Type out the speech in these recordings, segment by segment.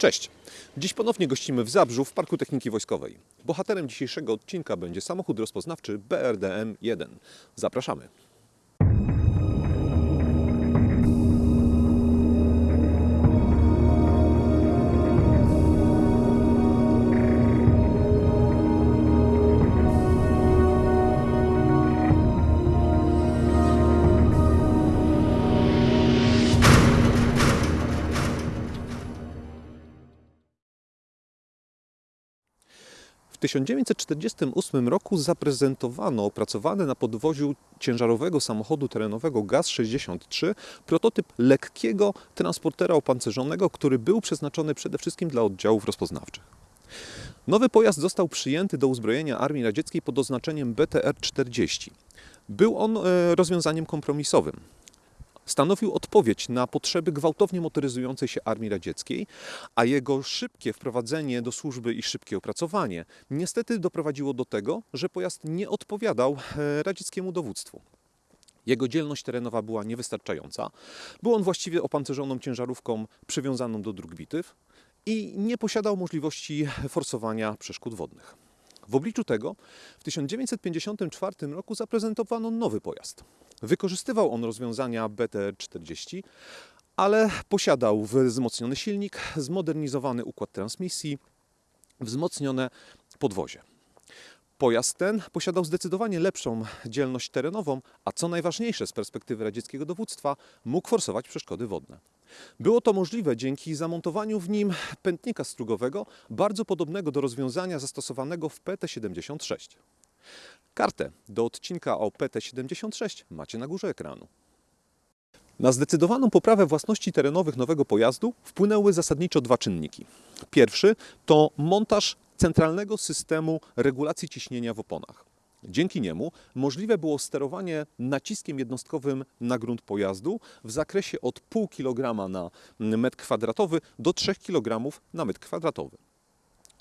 Cześć! Dziś ponownie gościmy w Zabrzu w Parku Techniki Wojskowej. Bohaterem dzisiejszego odcinka będzie samochód rozpoznawczy BRDM-1. Zapraszamy. 1948 roku zaprezentowano opracowany na podwoziu ciężarowego samochodu terenowego GAZ-63 prototyp lekkiego transportera opancerzonego, który był przeznaczony przede wszystkim dla oddziałów rozpoznawczych. Nowy pojazd został przyjęty do uzbrojenia Armii Radzieckiej pod oznaczeniem BTR-40. Był on e, rozwiązaniem kompromisowym. Stanowił odpowiedź na potrzeby gwałtownie motoryzującej się Armii Radzieckiej, a jego szybkie wprowadzenie do służby i szybkie opracowanie niestety doprowadziło do tego, że pojazd nie odpowiadał e, radzieckiemu dowództwu. Jego dzielność terenowa była niewystarczająca. Był on właściwie opancerzoną ciężarówką przywiązaną do dróg bitew i nie posiadał możliwości forsowania przeszkód wodnych. W obliczu tego w 1954 roku zaprezentowano nowy pojazd. Wykorzystywał on rozwiązania BTR-40, ale posiadał wzmocniony silnik, zmodernizowany układ transmisji, wzmocnione podwozie. Pojazd ten posiadał zdecydowanie lepszą dzielność terenową, a co najważniejsze z perspektywy radzieckiego dowództwa, mógł forsować przeszkody wodne. Było to możliwe dzięki zamontowaniu w nim pętnika strugowego, bardzo podobnego do rozwiązania zastosowanego w PT-76. Kartę do odcinka o PT-76 macie na górze ekranu. Na zdecydowaną poprawę własności terenowych nowego pojazdu wpłynęły zasadniczo dwa czynniki. Pierwszy to montaż centralnego systemu regulacji ciśnienia w oponach. Dzięki niemu możliwe było sterowanie naciskiem jednostkowym na grunt pojazdu w zakresie od 0,5 kg na metr kwadratowy do 3 kg na metr kwadratowy.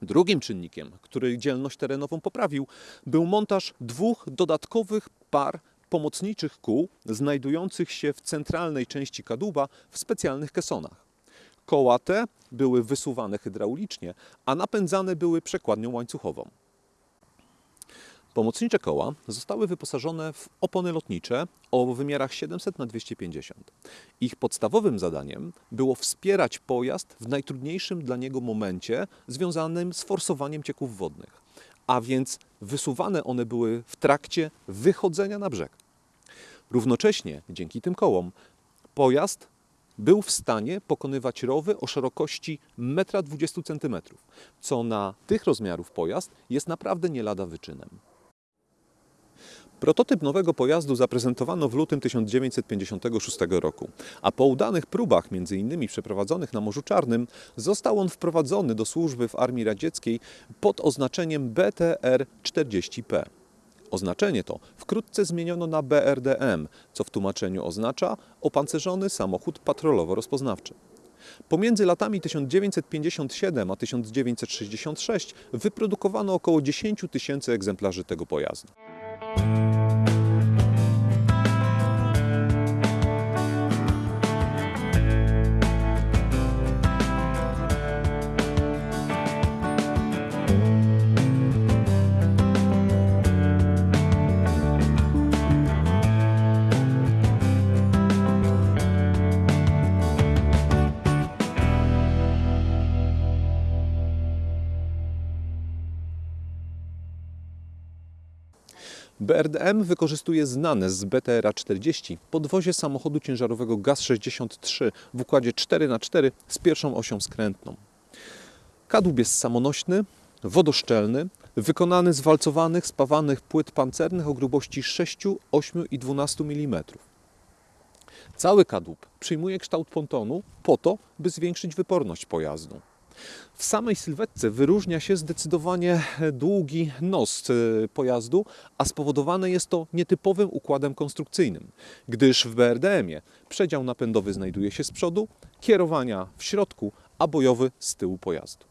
Drugim czynnikiem, który dzielność terenową poprawił, był montaż dwóch dodatkowych par pomocniczych kół znajdujących się w centralnej części kadłuba w specjalnych kesonach. Koła te były wysuwane hydraulicznie, a napędzane były przekładnią łańcuchową. Pomocnicze koła zostały wyposażone w opony lotnicze o wymiarach 700 na 250. Ich podstawowym zadaniem było wspierać pojazd w najtrudniejszym dla niego momencie związanym z forsowaniem cieków wodnych, a więc wysuwane one były w trakcie wychodzenia na brzeg. Równocześnie dzięki tym kołom pojazd był w stanie pokonywać rowy o szerokości 1,20 m, co na tych rozmiarów pojazd jest naprawdę nie lada wyczynem. Prototyp nowego pojazdu zaprezentowano w lutym 1956 roku, a po udanych próbach, m.in. przeprowadzonych na Morzu Czarnym, został on wprowadzony do służby w Armii Radzieckiej pod oznaczeniem BTR-40P. Oznaczenie to wkrótce zmieniono na BRDM, co w tłumaczeniu oznacza opancerzony samochód patrolowo-rozpoznawczy. Pomiędzy latami 1957 a 1966 wyprodukowano około 10 tysięcy egzemplarzy tego pojazdu. Bye. BRDM wykorzystuje znane z BTR-40 podwozie samochodu ciężarowego GAZ-63 w układzie 4x4 z pierwszą osią skrętną. Kadłub jest samonośny, wodoszczelny, wykonany z walcowanych, spawanych płyt pancernych o grubości 6, 8 i 12 mm. Cały kadłub przyjmuje kształt pontonu po to, by zwiększyć wyporność pojazdu. W samej sylwetce wyróżnia się zdecydowanie długi nos e, pojazdu, a spowodowane jest to nietypowym układem konstrukcyjnym, gdyż w BRDM-ie przedział napędowy znajduje się z przodu, kierowania w środku, a bojowy z tyłu pojazdu.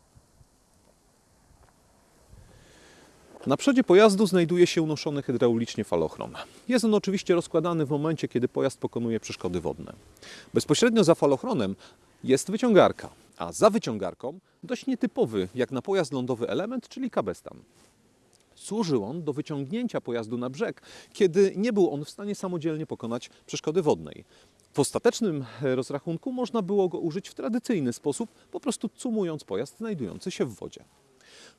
Na przodzie pojazdu znajduje się unoszony hydraulicznie falochron. Jest on oczywiście rozkładany w momencie, kiedy pojazd pokonuje przeszkody wodne. Bezpośrednio za falochronem jest wyciągarka, a za wyciągarką dość nietypowy jak na pojazd lądowy element, czyli kabestan. Służył on do wyciągnięcia pojazdu na brzeg, kiedy nie był on w stanie samodzielnie pokonać przeszkody wodnej. W ostatecznym rozrachunku można było go użyć w tradycyjny sposób, po prostu cumując pojazd znajdujący się w wodzie.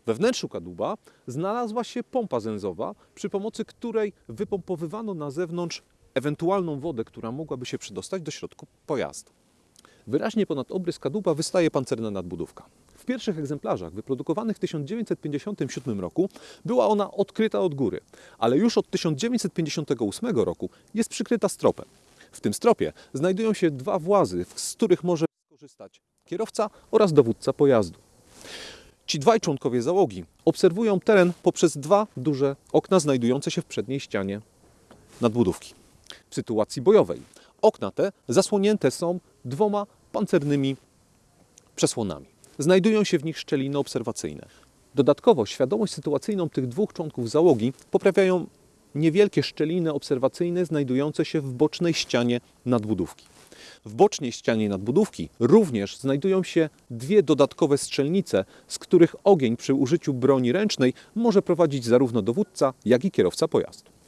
We wnętrzu kadłuba znalazła się pompa zęzowa, przy pomocy której wypompowywano na zewnątrz ewentualną wodę, która mogłaby się przedostać do środku pojazdu. Wyraźnie ponad obrys kadłuba wystaje pancerna nadbudówka. W pierwszych egzemplarzach wyprodukowanych w 1957 roku była ona odkryta od góry, ale już od 1958 roku jest przykryta stropem. W tym stropie znajdują się dwa włazy, z których może skorzystać kierowca oraz dowódca pojazdu. Ci dwaj członkowie załogi obserwują teren poprzez dwa duże okna znajdujące się w przedniej ścianie nadbudówki. W sytuacji bojowej okna te zasłonięte są dwoma pancernymi przesłonami. Znajdują się w nich szczeliny obserwacyjne. Dodatkowo świadomość sytuacyjną tych dwóch członków załogi poprawiają niewielkie szczeliny obserwacyjne znajdujące się w bocznej ścianie nadbudówki. W bocznej ścianie nadbudówki również znajdują się dwie dodatkowe strzelnice, z których ogień przy użyciu broni ręcznej może prowadzić zarówno dowódca, jak i kierowca pojazdu.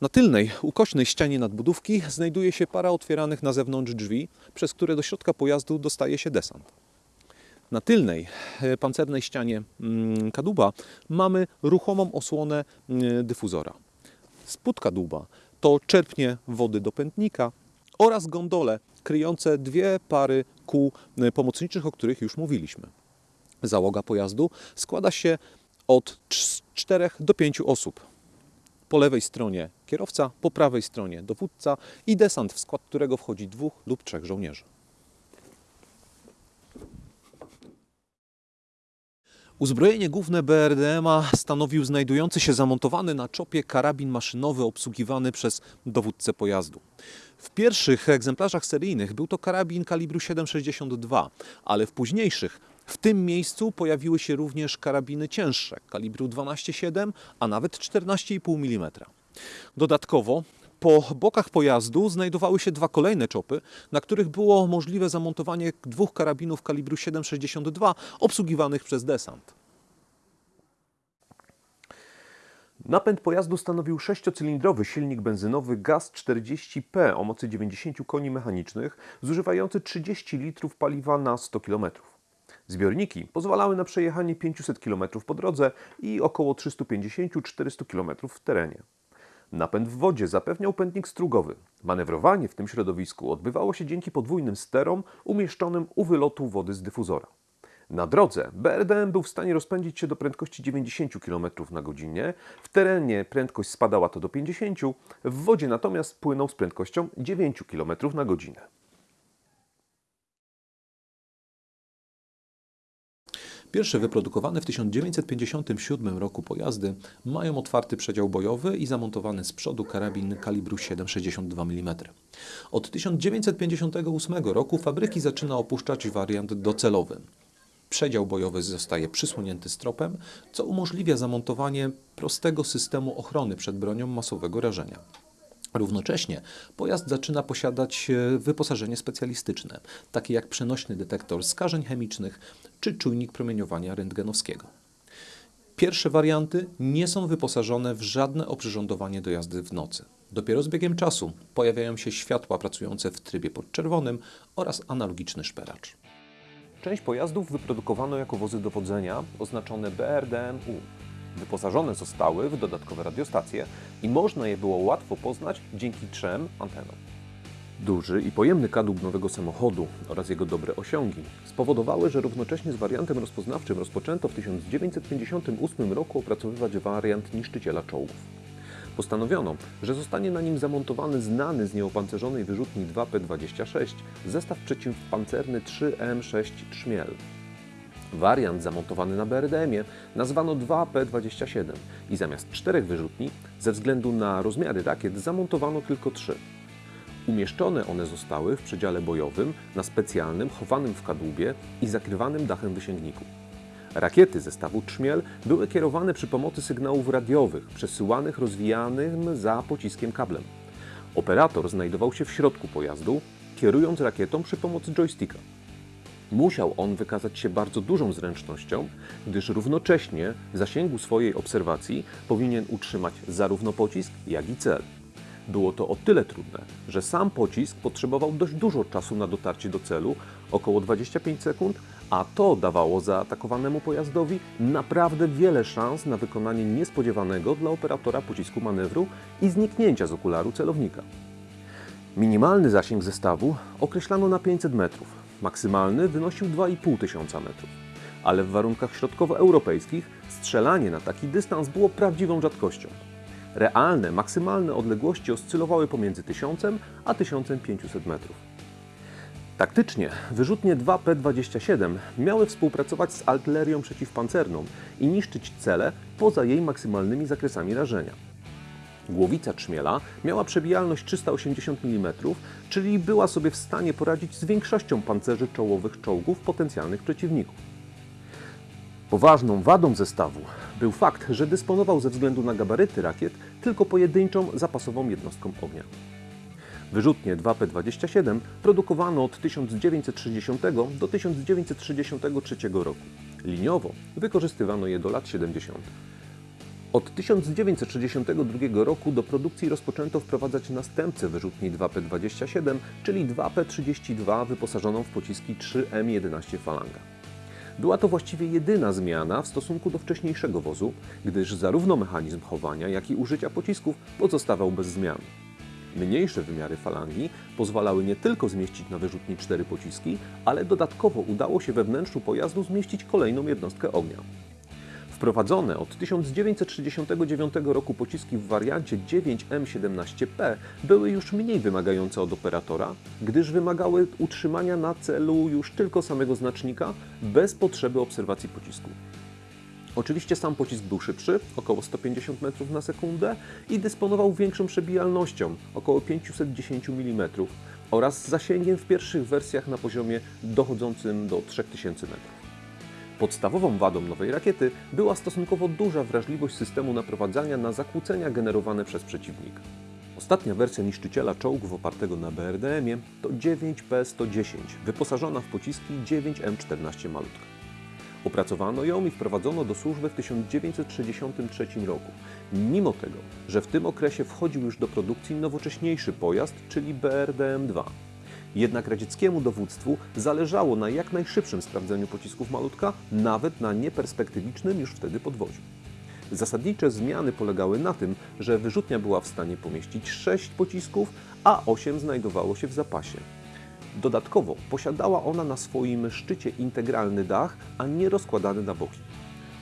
Na tylnej, ukośnej ścianie nadbudówki znajduje się para otwieranych na zewnątrz drzwi, przez które do środka pojazdu dostaje się desant. Na tylnej, e, pancernej ścianie mm, kadłuba mamy ruchomą osłonę mm, dyfuzora. Spód kadłuba to czerpnie wody do pętnika oraz gondole kryjące dwie pary kół e, pomocniczych, o których już mówiliśmy. Załoga pojazdu składa się od 4 do 5 osób. Po lewej stronie kierowca, po prawej stronie dowódca i desant, w skład którego wchodzi dwóch lub trzech żołnierzy. Uzbrojenie główne BRDM-a stanowił znajdujący się zamontowany na czopie karabin maszynowy obsługiwany przez dowódcę pojazdu. W pierwszych egzemplarzach seryjnych był to karabin kalibru 7,62, ale w późniejszych w tym miejscu pojawiły się również karabiny cięższe kalibru 12,7, a nawet 14,5 mm. Dodatkowo po bokach pojazdu znajdowały się dwa kolejne czopy, na których było możliwe zamontowanie dwóch karabinów kalibru 7,62 obsługiwanych przez desant. Napęd pojazdu stanowił sześciocylindrowy silnik benzynowy GAZ-40P o mocy 90 koni mechanicznych, zużywający 30 litrów paliwa na 100 km. Zbiorniki pozwalały na przejechanie 500 km po drodze i około 350-400 km w terenie. Napęd w wodzie zapewniał pętnik strugowy. Manewrowanie w tym środowisku odbywało się dzięki podwójnym sterom umieszczonym u wylotu wody z dyfuzora. Na drodze BRDM był w stanie rozpędzić się do prędkości 90 km na godzinę, w terenie prędkość spadała to do 50, w wodzie natomiast płynął z prędkością 9 km na godzinę. Pierwsze wyprodukowane w 1957 roku pojazdy mają otwarty przedział bojowy i zamontowany z przodu karabin kalibru 7,62 mm. Od 1958 roku fabryki zaczyna opuszczać wariant docelowy. Przedział bojowy zostaje przysłonięty stropem, co umożliwia zamontowanie prostego systemu ochrony przed bronią masowego rażenia. Równocześnie pojazd zaczyna posiadać e, wyposażenie specjalistyczne, takie jak przenośny detektor skażeń chemicznych czy czujnik promieniowania rentgenowskiego. Pierwsze warianty nie są wyposażone w żadne oprzyrządowanie do jazdy w nocy. Dopiero z biegiem czasu pojawiają się światła pracujące w trybie podczerwonym oraz analogiczny szperacz. Część pojazdów wyprodukowano jako wozy dowodzenia oznaczone BRDM-U. Wyposażone zostały w dodatkowe radiostacje i można je było łatwo poznać dzięki trzem antenom. Duży i pojemny kadłub nowego samochodu oraz jego dobre osiągi spowodowały, że równocześnie z wariantem rozpoznawczym rozpoczęto w 1958 roku opracowywać wariant niszczyciela czołów. Postanowiono, że zostanie na nim zamontowany znany z nieopancerzonej wyrzutni 2P26 zestaw przeciwpancerny 3M6 Trzmiel. Wariant zamontowany na BRDM-ie nazwano 2P27 i zamiast czterech wyrzutni, ze względu na rozmiary rakiet, zamontowano tylko trzy. Umieszczone one zostały w przedziale bojowym na specjalnym, chowanym w kadłubie i zakrywanym dachem wysięgniku. Rakiety zestawu Trzmiel były kierowane przy pomocy sygnałów radiowych, przesyłanych rozwijanym za pociskiem kablem. Operator znajdował się w środku pojazdu, kierując rakietą przy pomocy joysticka. Musiał on wykazać się bardzo dużą zręcznością, gdyż równocześnie w zasięgu swojej obserwacji powinien utrzymać zarówno pocisk, jak i cel. Było to o tyle trudne, że sam pocisk potrzebował dość dużo czasu na dotarcie do celu, około 25 sekund, a to dawało zaatakowanemu pojazdowi naprawdę wiele szans na wykonanie niespodziewanego dla operatora pocisku manewru i zniknięcia z okularu celownika. Minimalny zasięg zestawu określano na 500 metrów, maksymalny wynosił 2,5 tysiąca metrów. Ale w warunkach środkowoeuropejskich strzelanie na taki dystans było prawdziwą rzadkością. Realne, maksymalne odległości oscylowały pomiędzy 1000 a 1500 metrów. Taktycznie wyrzutnie 2P-27 miały współpracować z artylerią przeciwpancerną i niszczyć cele poza jej maksymalnymi zakresami rażenia. Głowica trzmiela miała przebijalność 380 mm, czyli była sobie w stanie poradzić z większością pancerzy czołowych czołgów potencjalnych przeciwników. Poważną wadą zestawu był fakt, że dysponował ze względu na gabaryty rakiet tylko pojedynczą zapasową jednostką ognia. Wyrzutnie 2P-27 produkowano od 1960 do 1963 roku. Liniowo wykorzystywano je do lat 70. Od 1962 roku do produkcji rozpoczęto wprowadzać następcę wyrzutni 2P-27, czyli 2P-32 wyposażoną w pociski 3M11 Falanga. Była to właściwie jedyna zmiana w stosunku do wcześniejszego wozu, gdyż zarówno mechanizm chowania, jak i użycia pocisków pozostawał bez zmian. Mniejsze wymiary falangi pozwalały nie tylko zmieścić na wyrzutni cztery pociski, ale dodatkowo udało się we wnętrzu pojazdu zmieścić kolejną jednostkę ognia. Wprowadzone od 1969 roku pociski w wariancie 9M17P były już mniej wymagające od operatora, gdyż wymagały utrzymania na celu już tylko samego znacznika bez potrzeby obserwacji pocisku. Oczywiście sam pocisk był szybszy, około 150 metrów na sekundę i dysponował większą przebijalnością, około 510 mm oraz zasięgiem w pierwszych wersjach na poziomie dochodzącym do 3000 metrów. Podstawową wadą nowej rakiety była stosunkowo duża wrażliwość systemu naprowadzania na zakłócenia generowane przez przeciwnika. Ostatnia wersja niszczyciela czołgów opartego na BRDM-ie to 9P-110, wyposażona w pociski 9M14 Malutka. Opracowano ją i wprowadzono do służby w 1963 roku, mimo tego, że w tym okresie wchodził już do produkcji nowocześniejszy pojazd, czyli BRDM-2. Jednak radzieckiemu dowództwu zależało na jak najszybszym sprawdzeniu pocisków malutka, nawet na nieperspektywicznym już wtedy podwoziu. Zasadnicze zmiany polegały na tym, że wyrzutnia była w stanie pomieścić 6 pocisków, a 8 znajdowało się w zapasie. Dodatkowo posiadała ona na swoim szczycie integralny dach, a nie rozkładany na boki.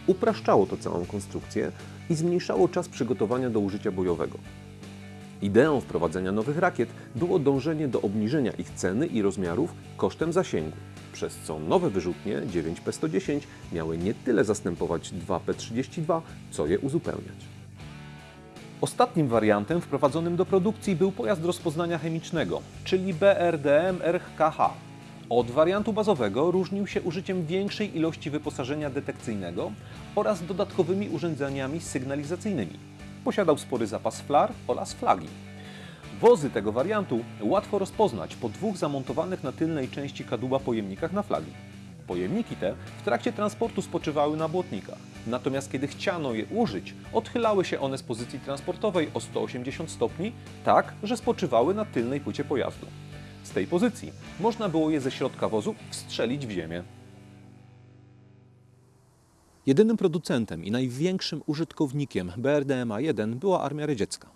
Upraszczało to całą konstrukcję i zmniejszało czas przygotowania do użycia bojowego. Ideą wprowadzenia nowych rakiet było dążenie do obniżenia ich ceny i rozmiarów kosztem zasięgu, przez co nowe wyrzutnie 9P110 miały nie tyle zastępować 2P32, co je uzupełniać. Ostatnim wariantem wprowadzonym do produkcji był pojazd rozpoznania chemicznego, czyli BRDM RKH. Od wariantu bazowego różnił się użyciem większej ilości wyposażenia detekcyjnego oraz dodatkowymi urządzeniami sygnalizacyjnymi. Posiadał spory zapas flar oraz flagi. Wozy tego wariantu łatwo rozpoznać po dwóch zamontowanych na tylnej części kadłuba pojemnikach na flagi. Pojemniki te w trakcie transportu spoczywały na błotnikach, natomiast kiedy chciano je użyć, odchylały się one z pozycji transportowej o 180 stopni, tak, że spoczywały na tylnej płycie pojazdu. Z tej pozycji można było je ze środka wozu wstrzelić w ziemię. Jedynym producentem i największym użytkownikiem BRDMA-1 była Armia Radziecka.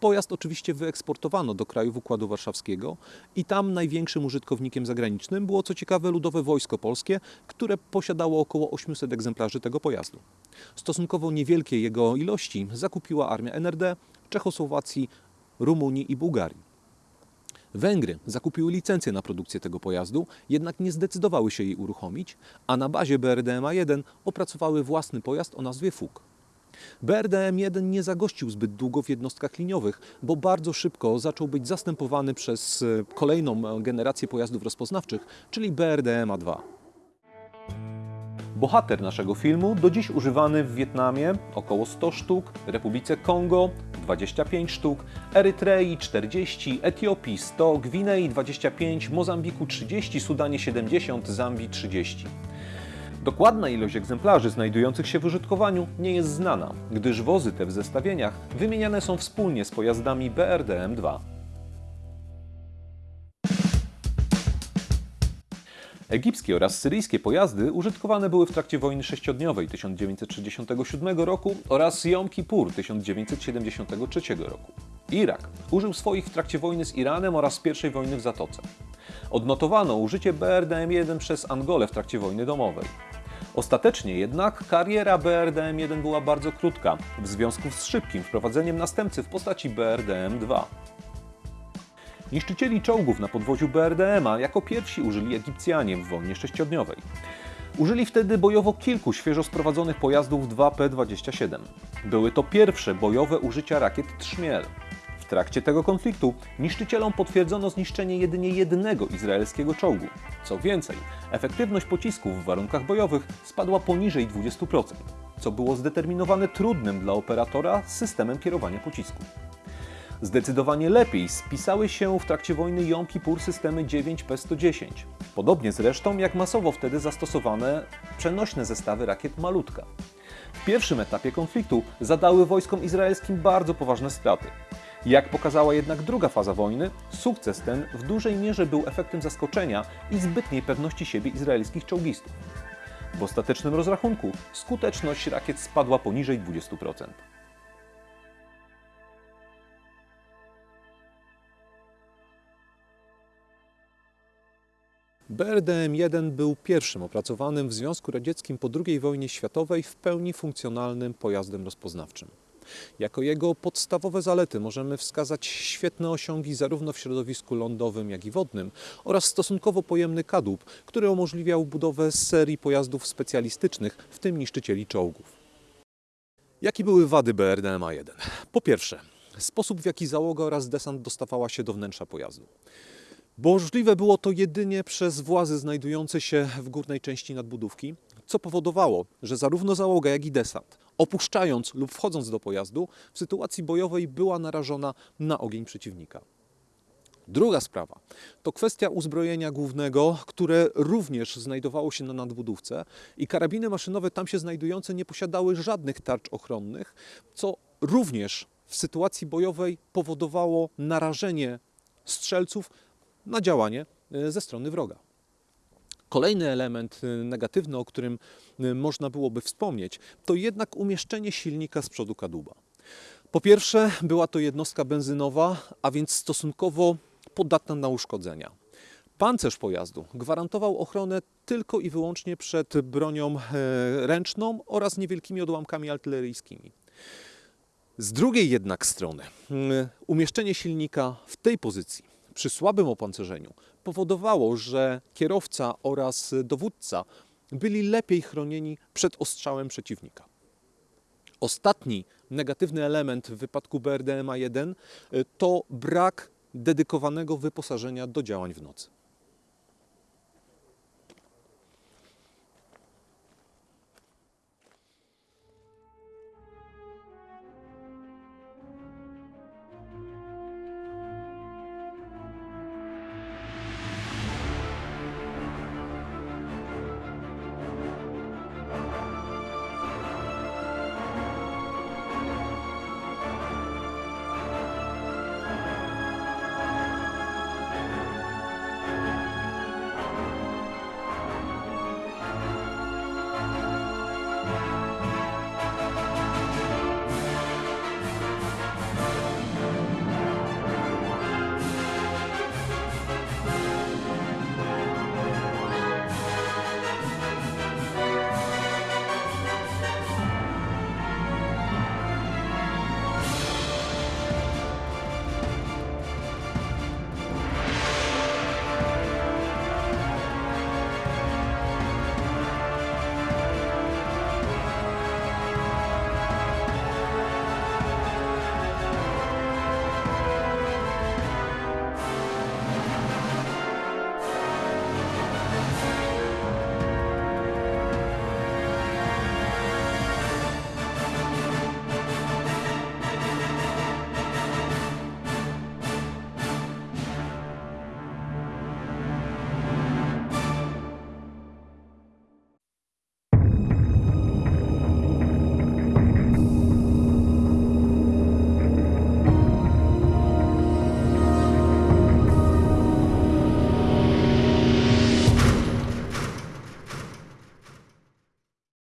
Pojazd oczywiście wyeksportowano do krajów Układu Warszawskiego i tam największym użytkownikiem zagranicznym było co ciekawe Ludowe Wojsko Polskie, które posiadało około 800 egzemplarzy tego pojazdu. Stosunkowo niewielkie jego ilości zakupiła armia NRD, Czechosłowacji, Rumunii i Bułgarii. Węgry zakupiły licencję na produkcję tego pojazdu, jednak nie zdecydowały się jej uruchomić, a na bazie BRDMA-1 opracowały własny pojazd o nazwie FUG. BRDM-1 nie zagościł zbyt długo w jednostkach liniowych, bo bardzo szybko zaczął być zastępowany przez e, kolejną generację pojazdów rozpoznawczych, czyli BRDMA-2. Bohater naszego filmu do dziś używany w Wietnamie około 100 sztuk, Republice Kongo 25 sztuk, Erytrei 40, Etiopii 100, Gwinei 25, Mozambiku 30, Sudanie 70, Zambii 30. Dokładna ilość egzemplarzy znajdujących się w użytkowaniu nie jest znana, gdyż wozy te w zestawieniach wymieniane są wspólnie z pojazdami BRDM-2. Egipskie oraz syryjskie pojazdy użytkowane były w trakcie wojny sześciodniowej 1967 roku oraz Jom Kippur 1973 roku. Irak użył swoich w trakcie wojny z Iranem oraz I wojny w Zatoce. Odnotowano użycie BRDM-1 przez Angolę w trakcie wojny domowej. Ostatecznie jednak kariera BRDM-1 była bardzo krótka w związku z szybkim wprowadzeniem następcy w postaci BRDM-2. Niszczycieli czołgów na podwoziu BRDM-a jako pierwsi użyli Egipcjanie w wojnie sześciodniowej. Użyli wtedy bojowo kilku świeżo sprowadzonych pojazdów 2P-27. Były to pierwsze bojowe użycia rakiet Trzmiel. W trakcie tego konfliktu niszczycielom potwierdzono zniszczenie jedynie jednego izraelskiego czołgu. Co więcej, efektywność pocisków w warunkach bojowych spadła poniżej 20%, co było zdeterminowane trudnym dla operatora systemem kierowania pocisku. Zdecydowanie lepiej spisały się w trakcie wojny Jom Kippur systemy 9P110. Podobnie zresztą jak masowo wtedy zastosowane przenośne zestawy rakiet Malutka. W pierwszym etapie konfliktu zadały wojskom izraelskim bardzo poważne straty. Jak pokazała jednak druga faza wojny, sukces ten w dużej mierze był efektem zaskoczenia i zbytniej pewności siebie izraelskich czołgistów. W ostatecznym rozrachunku skuteczność rakiet spadła poniżej 20%. BRDM-1 był pierwszym opracowanym w Związku Radzieckim po II wojnie światowej w pełni funkcjonalnym pojazdem rozpoznawczym. Jako jego podstawowe zalety możemy wskazać świetne osiągi zarówno w środowisku lądowym, jak i wodnym oraz stosunkowo pojemny kadłub, który umożliwiał budowę serii pojazdów specjalistycznych, w tym niszczycieli czołgów. Jakie były wady BRDM-1? Po pierwsze, sposób w jaki załoga oraz desant dostawała się do wnętrza pojazdu. Możliwe było to jedynie przez włazy znajdujące się w górnej części nadbudówki, co powodowało, że zarówno załoga, jak i desant, opuszczając lub wchodząc do pojazdu, w sytuacji bojowej była narażona na ogień przeciwnika. Druga sprawa to kwestia uzbrojenia głównego, które również znajdowało się na nadbudówce i karabiny maszynowe tam się znajdujące nie posiadały żadnych tarcz ochronnych, co również w sytuacji bojowej powodowało narażenie strzelców na działanie e, ze strony wroga. Kolejny element e, negatywny, o którym e, można byłoby wspomnieć, to jednak umieszczenie silnika z przodu kadłuba. Po pierwsze, była to jednostka benzynowa, a więc stosunkowo podatna na uszkodzenia. Pancerz pojazdu gwarantował ochronę tylko i wyłącznie przed bronią ręczną oraz niewielkimi odłamkami artyleryjskimi. Z drugiej jednak strony, umieszczenie silnika w tej pozycji przy słabym opancerzeniu powodowało, że kierowca oraz dowódca byli lepiej chronieni przed ostrzałem przeciwnika. Ostatni negatywny element w wypadku BRDMA 1 to brak dedykowanego wyposażenia do działań w nocy.